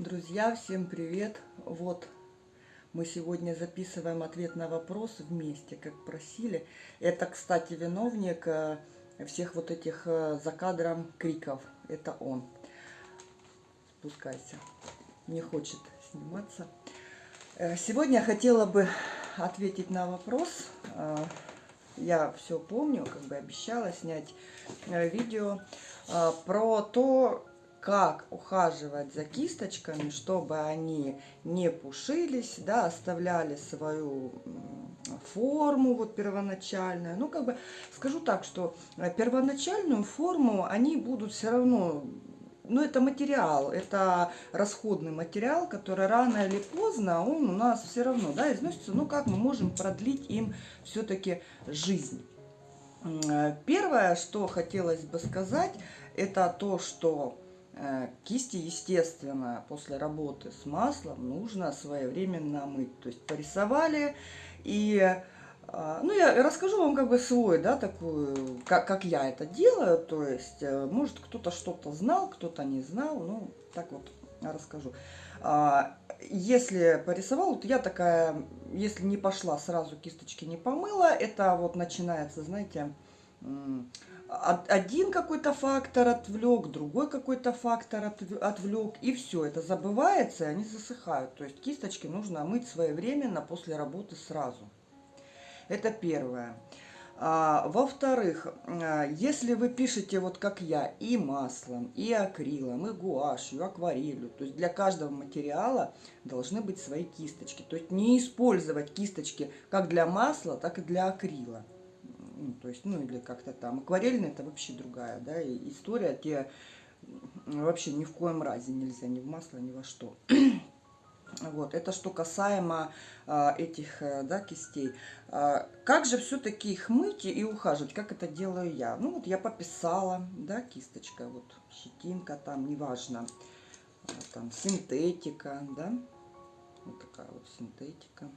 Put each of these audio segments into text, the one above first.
Друзья, всем привет! Вот мы сегодня записываем ответ на вопрос вместе, как просили. Это, кстати, виновник э, всех вот этих э, за кадром криков. Это он. Спускайся. Не хочет сниматься. Э, сегодня я хотела бы ответить на вопрос. Я все помню, как бы обещала снять видео про то, как ухаживать за кисточками, чтобы они не пушились, да, оставляли свою форму вот первоначальную. Ну, как бы скажу так, что э, первоначальную форму они будут все равно ну, это материал, это расходный материал, который рано или поздно, он у нас все равно, да, износится. Ну, как мы можем продлить им все-таки жизнь? Э, первое, что хотелось бы сказать, это то, что кисти, естественно, после работы с маслом нужно своевременно мыть. То есть порисовали и... Э, ну, я расскажу вам как бы свой, да, такую, как, как я это делаю. То есть, э, может, кто-то что-то знал, кто-то не знал. Ну, так вот расскажу. А, если порисовал, вот я такая, если не пошла сразу кисточки не помыла, это вот начинается, знаете, один какой-то фактор отвлек, другой какой-то фактор отвлек, и все, это забывается, и они засыхают. То есть кисточки нужно мыть своевременно после работы сразу. Это первое. А, Во-вторых, а, если вы пишете вот как я, и маслом, и акрилом, и гуашью, акварелью, то есть для каждого материала должны быть свои кисточки. То есть не использовать кисточки как для масла, так и для акрила ну, то есть, ну, или как-то там. Акварельная это вообще другая, да, и история, те вообще ни в коем разе нельзя ни в масло, ни во что. Вот, это что касаемо а, этих а, да, кистей. А, как же все-таки их мыть и ухаживать? Как это делаю я? Ну вот я пописала, да, кисточка, вот щетинка там, неважно, а, там синтетика, да, вот такая вот синтетика.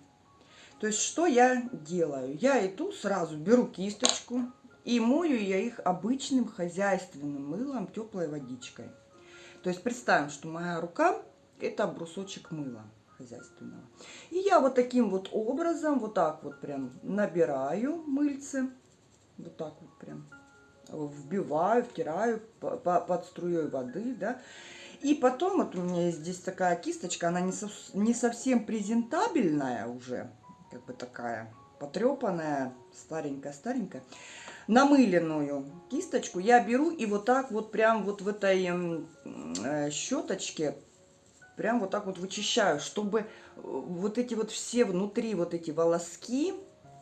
То есть, что я делаю? Я иду, сразу беру кисточку и мою я их обычным хозяйственным мылом, теплой водичкой. То есть, представим, что моя рука – это брусочек мыла хозяйственного. И я вот таким вот образом, вот так вот прям набираю мыльцы, вот так вот прям вбиваю, втираю под струей воды, да, и потом вот у меня есть здесь такая кисточка, она не, со, не совсем презентабельная уже, как бы такая потрепанная, старенькая-старенькая, намыленную кисточку я беру и вот так вот прям вот в этой э, щеточке прям вот так вот вычищаю, чтобы э, вот эти вот все внутри вот эти волоски,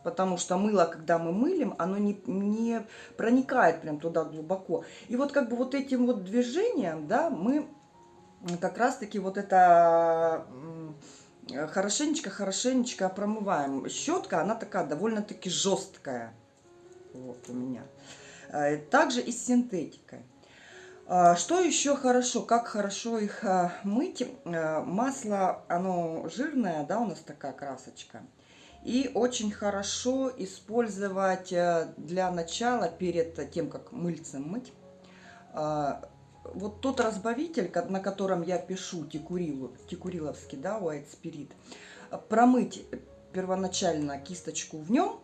потому что мыло, когда мы мылим, оно не, не проникает прям туда глубоко. И вот как бы вот этим вот движением, да, мы как раз-таки вот это хорошенечко-хорошенечко промываем. Щетка, она такая довольно-таки жесткая. Вот у меня. Э, также и с синтетикой. А, что еще хорошо? Как хорошо их мыть? Э, масло, оно жирное, да, у нас такая красочка. И очень хорошо использовать э, для начала, перед тем, как мыльцем мыть, вот тот разбавитель, на котором я пишу текурилу, текуриловский, да, White Spirit, промыть первоначально кисточку в нем,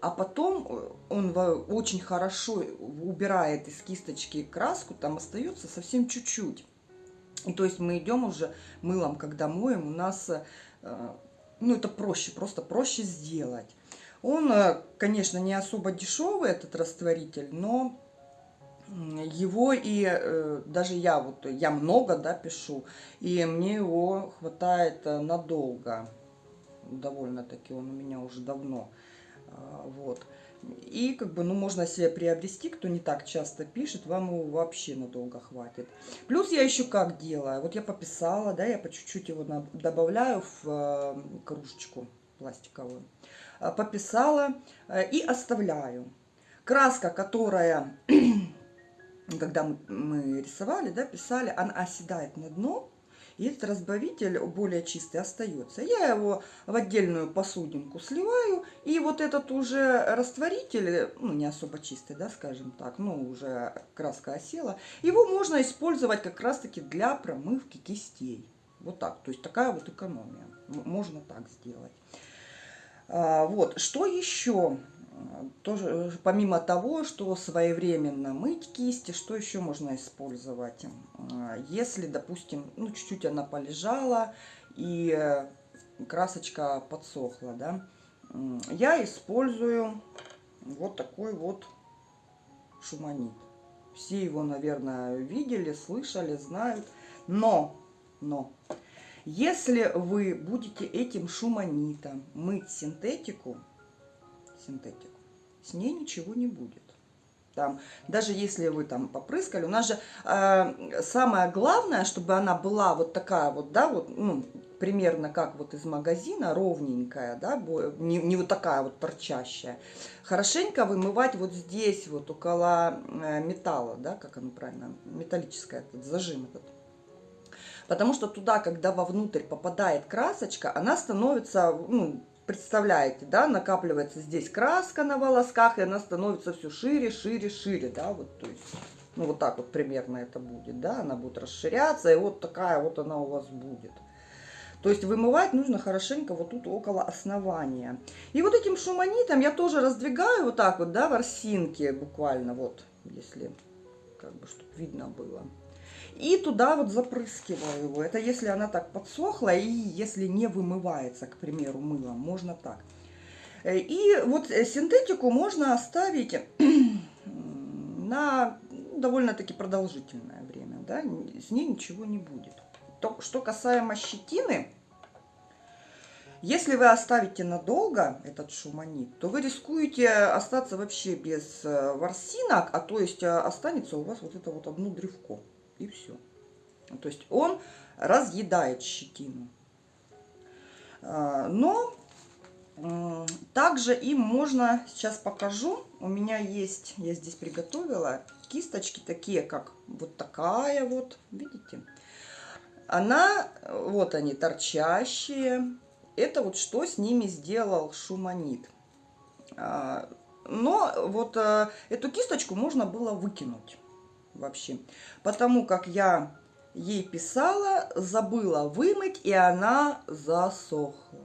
а потом э, он очень хорошо убирает из кисточки краску, там остается совсем чуть-чуть. И то есть мы идем уже мылом, когда моем, у нас, э, ну это проще, просто проще сделать. Он, э, конечно, не особо дешевый, этот растворитель, но его и э, даже я вот я много да пишу и мне его хватает э, надолго. Довольно таки он у меня уже давно а, вот. И как бы ну можно себе приобрести кто не так часто пишет вам его вообще надолго хватит. Плюс я еще как делаю вот я пописала да я по чуть-чуть его добавляю в э, кружечку пластиковую. А, пописала и оставляю. Краска которая когда мы рисовали, да, писали, она оседает на дно, и этот разбавитель более чистый остается. Я его в отдельную посудинку сливаю, и вот этот уже растворитель, ну не особо чистый, да, скажем так, ну уже краска осела, его можно использовать как раз-таки для промывки кистей. Вот так. То есть такая вот экономия. Можно так сделать. А, вот. Что еще? Тоже, помимо того, что своевременно мыть кисти, что еще можно использовать? А, если, допустим, ну, чуть-чуть она полежала и красочка подсохла, да, я использую вот такой вот шуманит. Все его, наверное, видели, слышали, знают. Но, но, если вы будете этим шуманитом мыть синтетику, синтетику, с ней ничего не будет. Там, даже если вы там попрыскали, у нас же э, самое главное, чтобы она была вот такая вот, да, вот, ну, примерно как вот из магазина, ровненькая, да, не, не вот такая вот торчащая. Хорошенько вымывать вот здесь, вот около э, металла, да, как оно правильно, металлическая, этот зажим этот. Потому что туда, когда вовнутрь попадает красочка, она становится, ну, представляете, да, накапливается здесь краска на волосках, и она становится все шире, шире, шире, да, вот, то есть, ну, вот так вот примерно это будет, да, она будет расширяться, и вот такая вот она у вас будет. То есть вымывать нужно хорошенько вот тут около основания. И вот этим шуманитом я тоже раздвигаю вот так вот, да, ворсинки буквально, вот, если как бы, чтобы видно было. И туда вот запрыскиваю его. Это если она так подсохла и если не вымывается, к примеру, мылом. Можно так. Э, и вот синтетику можно оставить на довольно-таки продолжительное время. Да? С ней ничего не будет. То, что касаемо щетины, если вы оставите надолго этот шуманит, то вы рискуете остаться вообще без э, ворсинок, а то есть э, останется у вас вот это вот одно древко. И все. То есть он разъедает щетину. А, но также им можно, сейчас покажу, у меня есть, я здесь приготовила кисточки такие, как вот такая вот, видите? Она, вот они, торчащие. Это вот что с ними сделал шуманит. А, но вот э, эту кисточку можно было выкинуть вообще. Потому как я ей писала, забыла вымыть, и она засохла.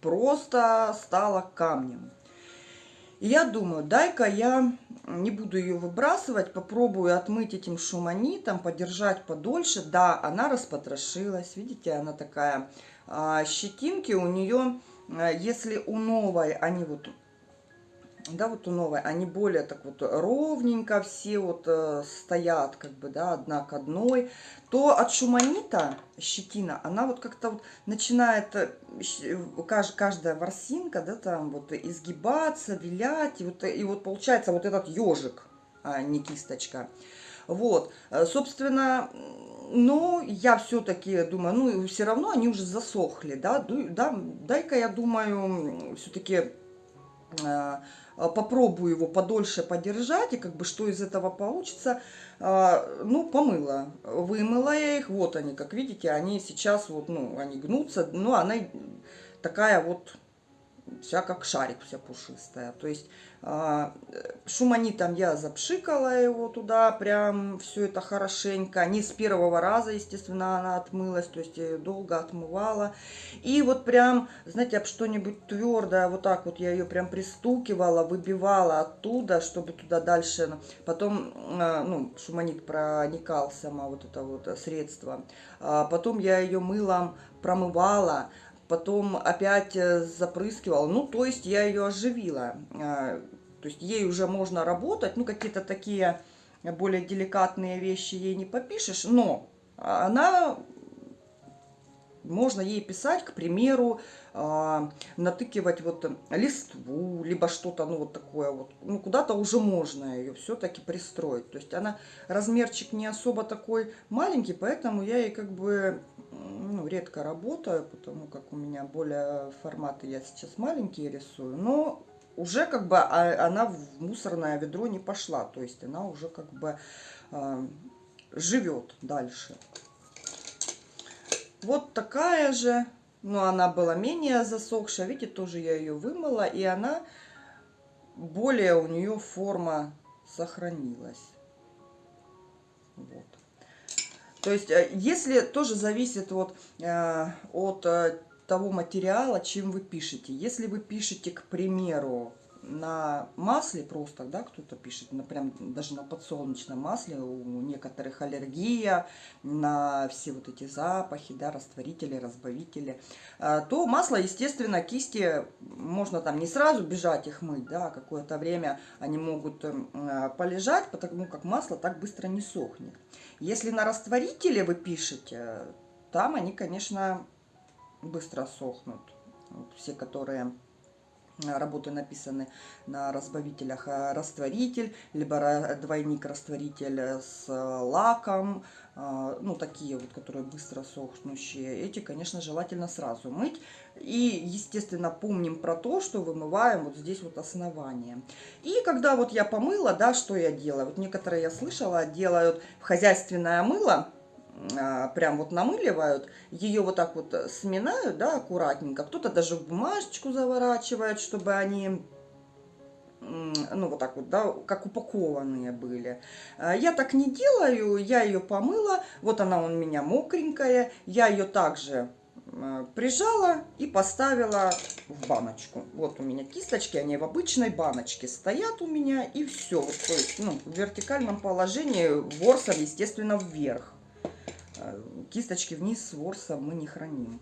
Просто стала камнем. Я думаю, дай-ка я не буду ее выбрасывать, попробую отмыть этим шуманитом, подержать подольше. Да, она распотрошилась, видите, она такая, а, щетинки у нее, а, если у новой они вот да, вот у новой, они более так вот ровненько все вот э, стоят, как бы, да, одна к одной, то от шуманита щетина, она вот как-то вот начинает, э, кажд, каждая ворсинка, да, там вот изгибаться, вилять, и вот, и вот получается вот этот ежик, а не кисточка. Вот, э, собственно, но я все-таки думаю, ну, все равно они уже засохли, да, да дай-ка я думаю, все-таки э, попробую его подольше подержать, и как бы что из этого получится. А, ну, помыла, вымыла я их, вот они, как видите, они сейчас вот, ну, они гнутся, но она такая вот вся как шарик, вся пушистая. То есть а, шуманитом я запшикала его туда, прям все это хорошенько. Не с первого раза, естественно, она отмылась, то есть ее долго отмывала. И вот прям, знаете, об что-нибудь твердое, вот так вот я ее прям пристукивала, выбивала оттуда, чтобы туда дальше, потом, а, ну, шуманит проникал сама вот это вот средство. А потом я ее мылом промывала, потом опять э, запрыскивала. Ну, то есть я ее оживила. А, то есть ей уже можно работать. Ну, какие-то такие более деликатные вещи ей не попишешь. Но она... Можно ей писать, к примеру, а, натыкивать вот листву, либо что-то, ну, вот такое вот. Ну, куда-то уже можно ее все-таки пристроить. То есть она, размерчик не особо такой маленький, поэтому я ей как бы ну, редко работаю, потому как у меня более форматы я сейчас маленькие рисую, но уже как бы а, она в мусорное ведро не пошла, то есть она уже как бы э, живет дальше. Вот такая же, но она была менее засохшая, видите, тоже я ее вымыла, и она более у нее форма сохранилась. Вот. То есть, э, если тоже зависит вот э, от э, того материала, чем вы пишете. Если вы пишете, к примеру, на масле просто, да, кто-то пишет, на, прям даже на подсолнечном масле, у некоторых аллергия на все вот эти запахи, да, растворители, разбавители, а, то масло, естественно, кисти можно там не сразу бежать их мыть, да, а какое-то время они могут а, полежать, потому как масло так быстро не сохнет. Если на растворителе вы пишете, там они, конечно, быстро сохнут. Вот все, которые работы написаны на разбавителях э, растворитель, либо двойник-растворитель с лаком, э, ну, такие вот, которые быстро сохнущие, эти, конечно, желательно сразу мыть. И, естественно, помним про то, что вымываем вот здесь вот основание. И когда вот я помыла, да, что я делаю? Вот некоторые, я слышала, делают в хозяйственное мыло, прям вот намыливают, ее вот так вот сминают, да, аккуратненько. Кто-то даже в бумажечку заворачивает, чтобы они, ну, вот так вот, да, как упакованные были. А, я так не делаю, я ее помыла, вот она у меня мокренькая, я ее также а, прижала и поставила в баночку. Вот у меня кисточки, они в обычной баночке стоят у меня, и все. Вот, то есть, ну, в вертикальном положении, ворсом, естественно, вверх. Кисточки вниз с ворсом мы не храним.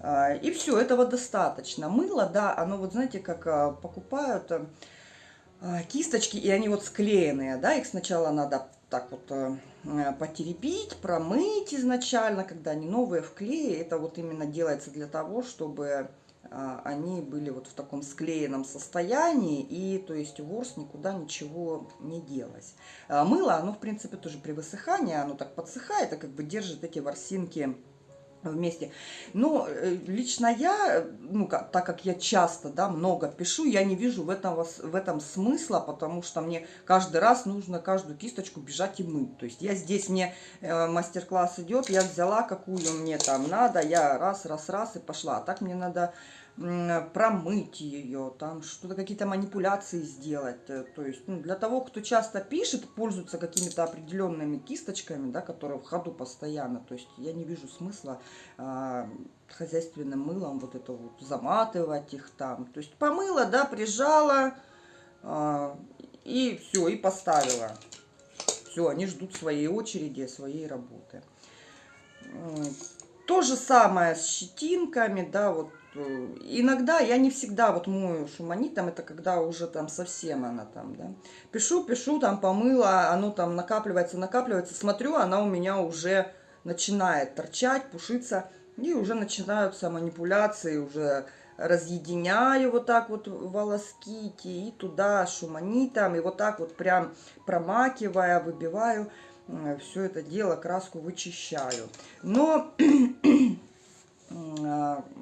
Э, и все, этого достаточно. Мыло, да, оно вот знаете, как э, покупают кисточки, и они вот склеенные, да, их сначала надо так вот потеребить, промыть изначально, когда они новые в клее. Это вот именно делается для того, чтобы а, они были вот в таком склеенном состоянии, и то есть ворс никуда ничего не делось. А, мыло, оно в принципе тоже при высыхании, оно так подсыхает, и как бы держит эти ворсинки вместе. Но э, лично я, ну, как, так как я часто, да, много пишу, я не вижу в этом, в этом смысла, потому что мне каждый раз нужно каждую кисточку бежать и мыть. То есть я здесь, мне э, мастер-класс идет, я взяла, какую мне там надо, я раз, раз, раз и пошла. А так мне надо промыть ее, там что-то, какие-то манипуляции сделать. Э, то есть ну, для того, кто часто пишет, пользуется какими-то определенными кисточками, да, которые в ходу постоянно. То есть я не вижу смысла а, хозяйственным мылом вот это вот заматывать их там. То есть помыла, да, прижала а, и все, и поставила. Все, они ждут своей очереди, своей работы. То же самое с щетинками, да, вот иногда я не всегда вот мою шуманитом, это когда уже там совсем она там, да. Пишу, пишу, там помыла, оно там накапливается, накапливается, смотрю, она у меня уже начинает торчать, пушиться, и уже начинаются манипуляции, уже разъединяю вот так вот волоски и туда шуманитом, и вот так вот прям промакивая, выбиваю, э, все это дело, краску вычищаю. Но а,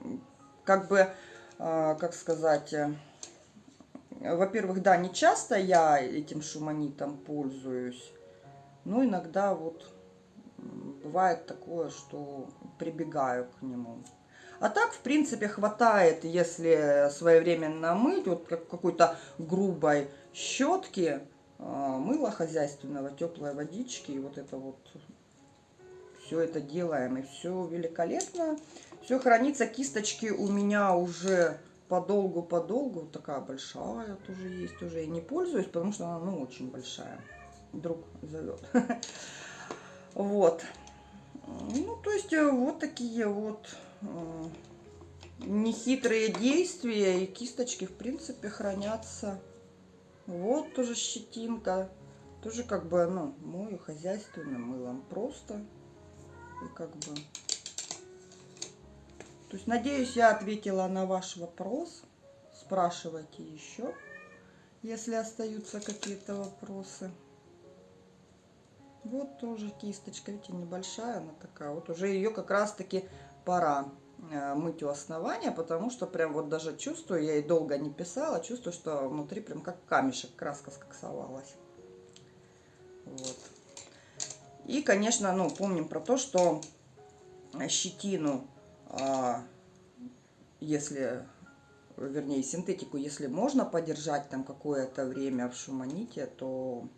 как бы, а, как сказать, э, во-первых, да, не часто я этим шуманитом пользуюсь, но иногда вот бывает такое, что прибегаю к нему. А так, в принципе, хватает, если своевременно мыть, вот как какой-то грубой щетки, а, мыло хозяйственного, теплой водички, и вот это вот все это делаем, и все великолепно. Все хранится, кисточки у меня уже подолгу-подолгу. Такая большая тоже есть, уже и не пользуюсь, потому что она, ну, очень большая. Друг зовет. Вот. Ну, то есть, э, вот такие вот э, нехитрые действия. И кисточки, в принципе, хранятся. Вот тоже щетинка. Тоже как бы, ну, мою хозяйственным мылом. Просто. И как бы то есть, надеюсь, я ответила на ваш вопрос. Спрашивайте еще, если остаются какие-то вопросы. Вот тоже кисточка, видите, небольшая она такая. Вот уже ее как раз-таки пора э, мыть у основания, потому что прям вот даже чувствую, я и долго не писала, чувствую, что внутри прям как камешек краска скоксовалась. Вот. И, конечно, ну, помним про то, что щетину если, вернее, синтетику, если можно подержать там какое-то время в шуманите, то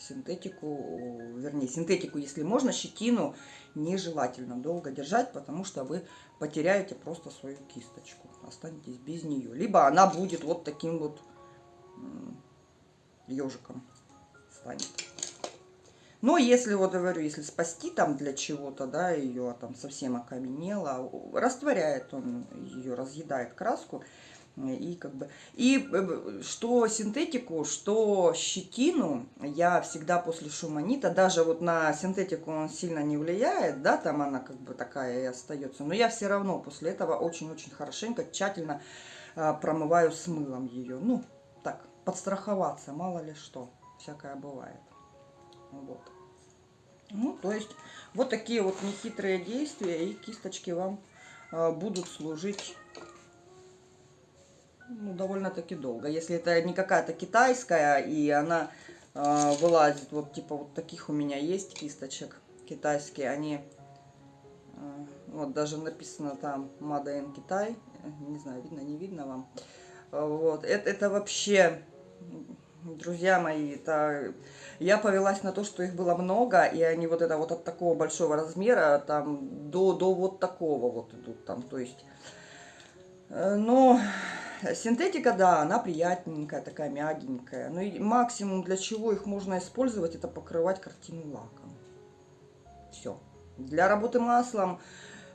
синтетику, вернее, синтетику, если можно, щетину нежелательно долго держать, потому что вы потеряете просто свою кисточку, останетесь без нее. Либо она будет вот таким вот ежиком станет. Но если, вот говорю, если спасти там для чего-то, да, ее там совсем окаменела, растворяет он ее, разъедает краску, и как бы и что синтетику, что щетину я всегда после шуманита, даже вот на синтетику он сильно не влияет, да, там она как бы такая и остается, но я все равно после этого очень-очень хорошенько, тщательно а, промываю с мылом ее, ну так подстраховаться, мало ли что, всякое бывает, вот. Ну, то есть вот такие вот нехитрые действия и кисточки вам а, будут служить ну, довольно-таки долго. Если это не какая-то китайская, и она э, вылазит, вот типа вот таких у меня есть кисточек китайские, они, э, вот даже написано там Made Китай, не знаю, видно, не видно вам. Вот, это, это вообще, друзья мои, это... Я повелась на то, что их было много, и они вот это вот от такого большого размера, там, до, до вот такого вот идут, там, то есть... Э, но Синтетика, да, она приятненькая, такая мягенькая. Но и максимум, для чего их можно использовать, это покрывать картину лаком. Все. Для работы маслом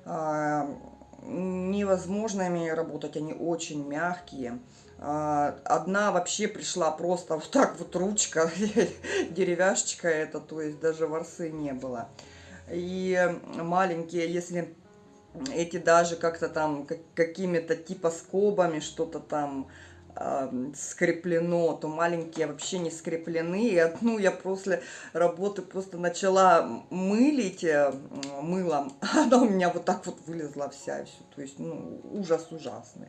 э, невозможно ими работать, они очень мягкие. Э, одна вообще пришла просто вот так вот ручка, деревяшечка это, то есть даже ворсы не было. И маленькие, если эти даже как-то там как, какими-то типа скобами что-то там скреплено, то маленькие вообще не скреплены. И одну я после работы просто начала мылить э, мылом, она у меня вот так вот вылезла вся. Все. То есть, ну, ужас ужасный.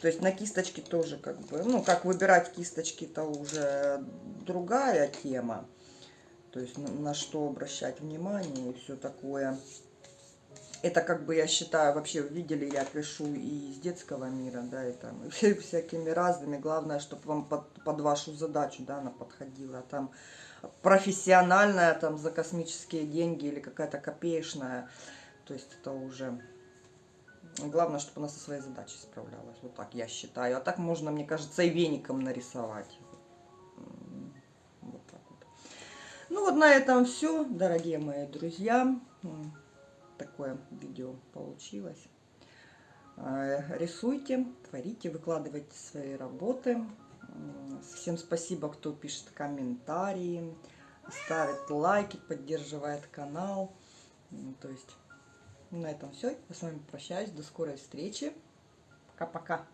То есть на кисточке тоже как бы, ну, как выбирать кисточки, это уже другая тема. То есть на что обращать внимание и все такое. Это как бы, я считаю, вообще видели, я пишу и из детского мира, да, и там и всякими разными. Главное, чтобы вам под, под вашу задачу, да, она подходила. Там профессиональная, там, за космические деньги или какая-то копеечная. То есть это уже... Главное, чтобы она со своей задачей справлялась. Вот так я считаю. А так можно, мне кажется, и веником нарисовать. Вот так вот. Ну вот на этом все, дорогие мои друзья такое видео получилось. Э, рисуйте, творите, выкладывайте свои работы. Всем спасибо, кто пишет комментарии, ставит лайки, поддерживает канал. То есть на этом все. Я с вами прощаюсь. До скорой встречи. Пока-пока.